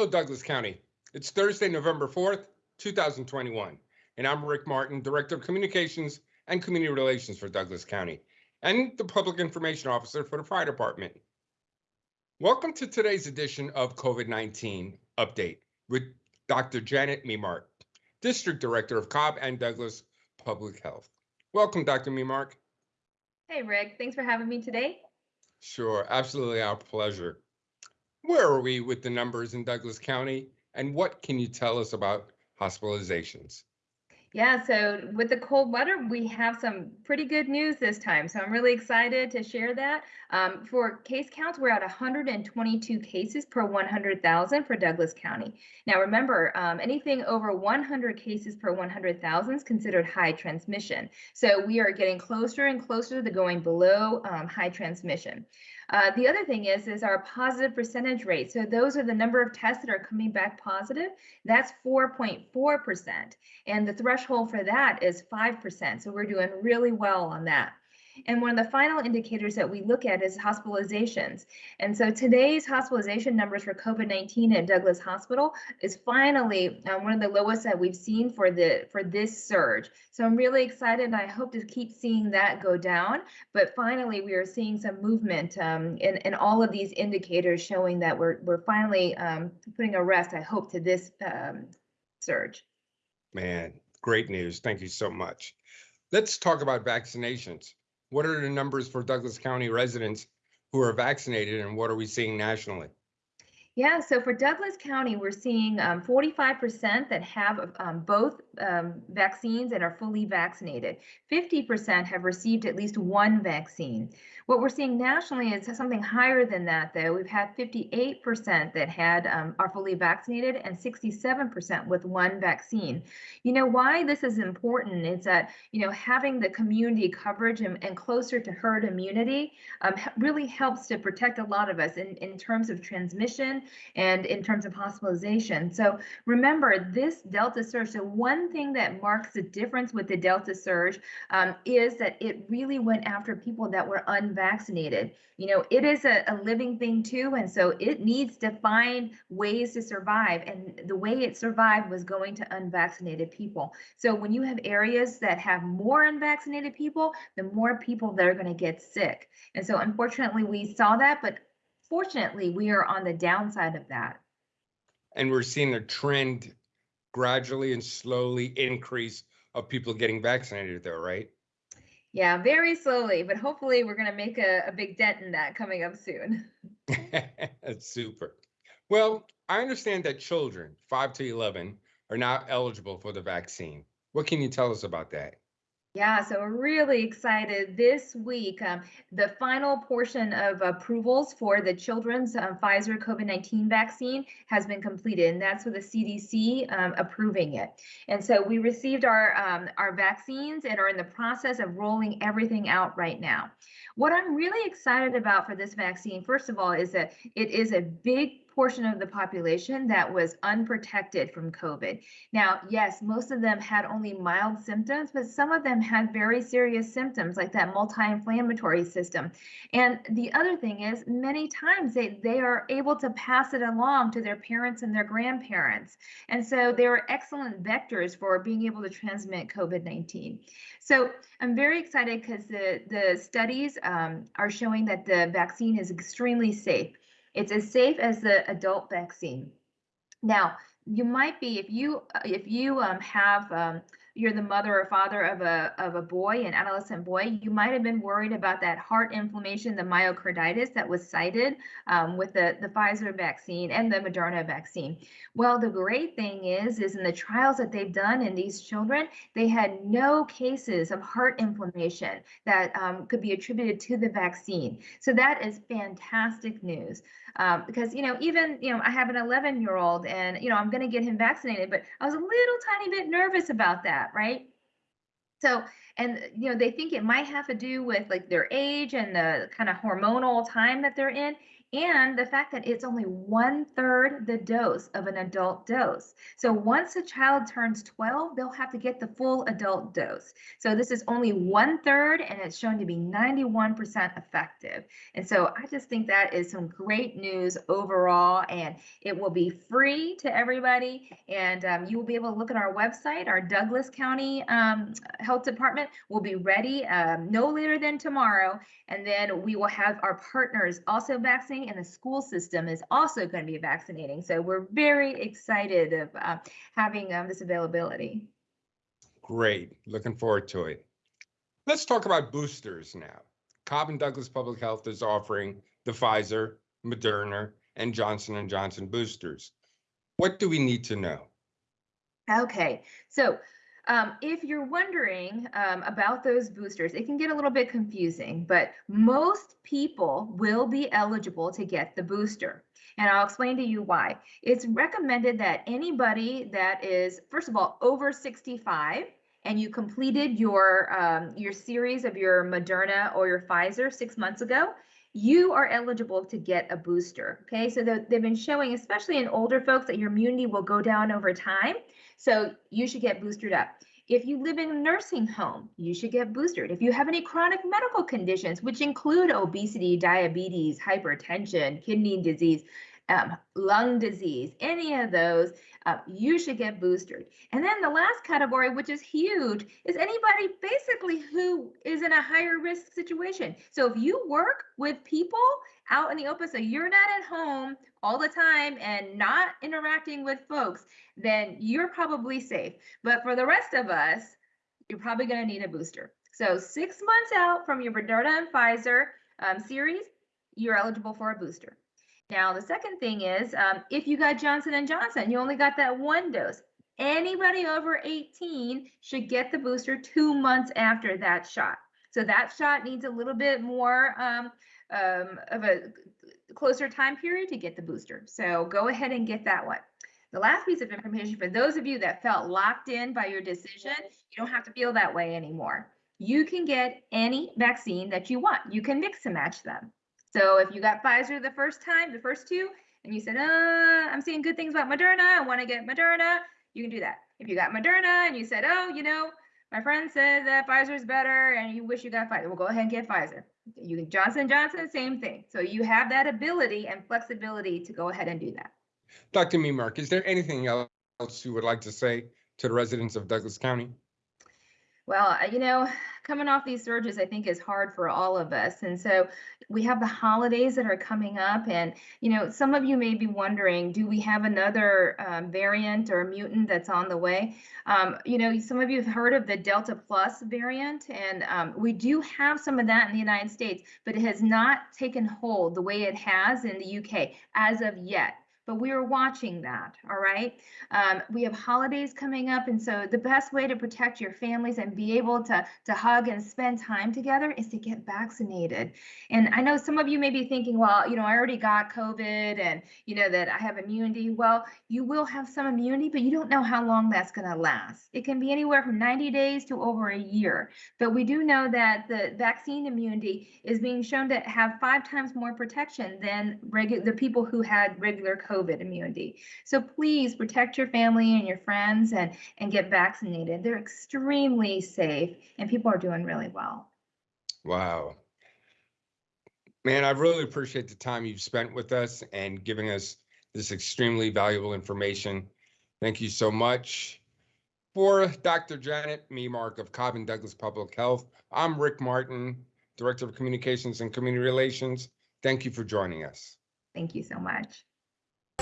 Hello, Douglas County. It's Thursday, November 4th, 2021, and I'm Rick Martin, Director of Communications and Community Relations for Douglas County, and the Public Information Officer for the Fire Department. Welcome to today's edition of COVID-19 Update with Dr. Janet Memark, District Director of Cobb and Douglas Public Health. Welcome, Dr. Memark. Hey, Rick. Thanks for having me today. Sure, absolutely our pleasure. Where are we with the numbers in Douglas County, and what can you tell us about hospitalizations? Yeah, so with the cold weather, we have some pretty good news this time. So I'm really excited to share that. Um, for case counts, we're at 122 cases per 100,000 for Douglas County. Now remember, um, anything over 100 cases per 100,000 is considered high transmission. So we are getting closer and closer to going below um, high transmission. Uh, the other thing is, is our positive percentage rate. So those are the number of tests that are coming back positive. That's 4.4%. And the threshold for that is 5%. So we're doing really well on that. And one of the final indicators that we look at is hospitalizations. And so today's hospitalization numbers for COVID-19 at Douglas Hospital is finally uh, one of the lowest that we've seen for the for this surge. So I'm really excited I hope to keep seeing that go down. But finally, we are seeing some movement um, in, in all of these indicators showing that we're, we're finally um, putting a rest, I hope, to this um, surge. Man, great news. Thank you so much. Let's talk about vaccinations. What are the numbers for Douglas County residents who are vaccinated and what are we seeing nationally? Yeah, so for Douglas County, we're seeing 45% um, that have um, both um, vaccines and are fully vaccinated. 50% have received at least one vaccine. What we're seeing nationally is something higher than that, though. We've had 58% that had um, are fully vaccinated and 67% with one vaccine. You know why this is important is that you know having the community coverage and, and closer to herd immunity um, really helps to protect a lot of us in, in terms of transmission and in terms of hospitalization. So remember this Delta surge. So one thing that marks the difference with the Delta surge um, is that it really went after people that were unvaccinated. You know, it is a, a living thing too. And so it needs to find ways to survive. And the way it survived was going to unvaccinated people. So when you have areas that have more unvaccinated people, the more people that are going to get sick. And so unfortunately, we saw that, but fortunately, we are on the downside of that. And we're seeing a trend gradually and slowly increase of people getting vaccinated though, right? Yeah, very slowly, but hopefully we're going to make a, a big dent in that coming up soon. That's super. Well, I understand that children 5 to 11 are now eligible for the vaccine. What can you tell us about that? Yeah, so we're really excited this week. Um, the final portion of approvals for the children's um, Pfizer COVID 19 vaccine has been completed, and that's with the CDC um, approving it. And so we received our, um, our vaccines and are in the process of rolling everything out right now. What I'm really excited about for this vaccine, first of all, is that it is a big portion of the population that was unprotected from COVID. Now, yes, most of them had only mild symptoms, but some of them had very serious symptoms like that multi-inflammatory system. And the other thing is many times they, they are able to pass it along to their parents and their grandparents. And so they are excellent vectors for being able to transmit COVID-19. So I'm very excited because the, the studies um, are showing that the vaccine is extremely safe. It's as safe as the adult vaccine. Now, you might be if you if you um, have um, you're the mother or father of a of a boy, an adolescent boy, you might have been worried about that heart inflammation, the myocarditis that was cited um, with the the Pfizer vaccine and the Moderna vaccine. Well, the great thing is, is in the trials that they've done in these children, they had no cases of heart inflammation that um, could be attributed to the vaccine. So that is fantastic news um, because you know even you know I have an 11 year old and you know I'm going to get him vaccinated, but I was a little tiny bit nervous about that, right? So, and you know, they think it might have to do with like their age and the kind of hormonal time that they're in. And the fact that it's only one third the dose of an adult dose. So once a child turns 12, they'll have to get the full adult dose. So this is only one third and it's shown to be 91% effective. And so I just think that is some great news overall and it will be free to everybody. And um, you will be able to look at our website, our Douglas County um, Health Department will be ready um, no later than tomorrow. And then we will have our partners also and the school system is also going to be vaccinating. So we're very excited of uh, having um, this availability. Great. Looking forward to it. Let's talk about boosters now. Cobb and Douglas Public Health is offering the Pfizer, Moderna, and Johnson and Johnson boosters. What do we need to know? Okay, so um, if you're wondering um, about those boosters, it can get a little bit confusing, but most people will be eligible to get the booster. And I'll explain to you why. It's recommended that anybody that is, first of all, over 65 and you completed your um, your series of your Moderna or your Pfizer six months ago, you are eligible to get a booster. Okay, so they've been showing, especially in older folks, that your immunity will go down over time. So you should get boosted up. If you live in a nursing home, you should get boosted. If you have any chronic medical conditions, which include obesity, diabetes, hypertension, kidney disease, um, lung disease, any of those, uh, you should get boosted. And then the last category, which is huge, is anybody basically who is in a higher risk situation. So if you work with people out in the open, so you're not at home all the time and not interacting with folks, then you're probably safe. But for the rest of us, you're probably going to need a booster. So six months out from your Moderna and Pfizer um, series, you're eligible for a booster. Now, the second thing is um, if you got Johnson and Johnson, you only got that one dose. Anybody over 18 should get the booster two months after that shot. So that shot needs a little bit more um, um, of a closer time period to get the booster. So go ahead and get that one. The last piece of information for those of you that felt locked in by your decision, you don't have to feel that way anymore. You can get any vaccine that you want. You can mix and match them. So if you got Pfizer the first time, the first two, and you said, uh, I'm seeing good things about Moderna, I want to get Moderna, you can do that. If you got Moderna and you said, oh, you know, my friend said that Pfizer is better and you wish you got Pfizer, well, go ahead and get Pfizer. You can Johnson Johnson, same thing. So you have that ability and flexibility to go ahead and do that. Dr. Memark, is there anything else you would like to say to the residents of Douglas County? Well, you know, coming off these surges, I think is hard for all of us. And so we have the holidays that are coming up. And, you know, some of you may be wondering, do we have another um, variant or mutant that's on the way? Um, you know, some of you have heard of the Delta Plus variant, and um, we do have some of that in the United States, but it has not taken hold the way it has in the UK as of yet but we are watching that. All right. Um, we have holidays coming up. And so the best way to protect your families and be able to, to hug and spend time together is to get vaccinated. And I know some of you may be thinking, well, you know, I already got COVID and, you know, that I have immunity. Well, you will have some immunity, but you don't know how long that's going to last. It can be anywhere from 90 days to over a year. But we do know that the vaccine immunity is being shown to have five times more protection than regular the people who had regular COVID. COVID immunity. So please protect your family and your friends and, and get vaccinated. They're extremely safe and people are doing really well. Wow. Man, I really appreciate the time you've spent with us and giving us this extremely valuable information. Thank you so much. For Dr. Janet Memark of Cobb and Douglas Public Health, I'm Rick Martin, Director of Communications and Community Relations. Thank you for joining us. Thank you so much.